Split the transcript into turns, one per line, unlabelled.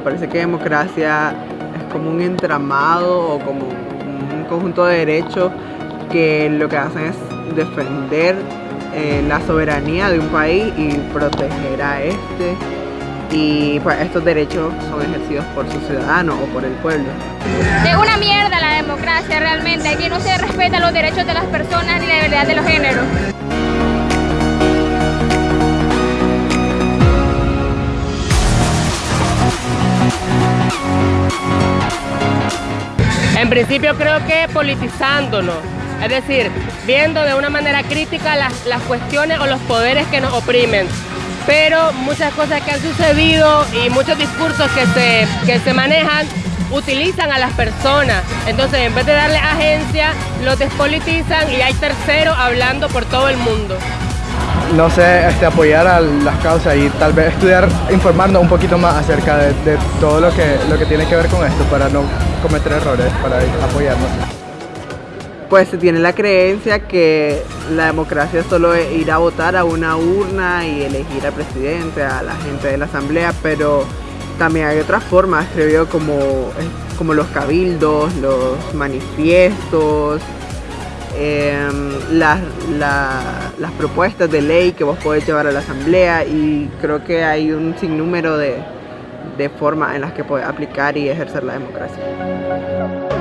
parece que democracia es como un entramado o como un conjunto de derechos que lo que hacen es defender eh, la soberanía de un país y proteger a este y pues estos derechos son ejercidos por sus ciudadanos o por el pueblo.
Es una mierda la democracia realmente, aquí no se respetan los derechos de las personas ni la libertad de los géneros.
En principio creo que politizándonos, es decir, viendo de una manera crítica las, cuestiones o los poderes que nos oprimen. Pero muchas cosas que han sucedido y muchos discursos que se, que se manejan utilizan a las personas. Entonces, en vez de darle agencia, los despolitizan y hay terceros hablando por todo el mundo.
No sé, este, apoyar a las causas y tal vez estudiar informando un poquito más acerca de, todo lo que, lo que tiene que ver con esto para no cometer errores, para apoyarnos.
Pues se tiene la creencia que la democracia solo es ir a votar a una urna y elegir al presidente, a la gente de la asamblea, pero también hay otras formas, creo yo, como, como los cabildos, los manifiestos, em, las, las propuestas de ley que vos podés llevar a la asamblea y creo que hay un sinnúmero de, de formas en las que podés aplicar y ejercer la democracia.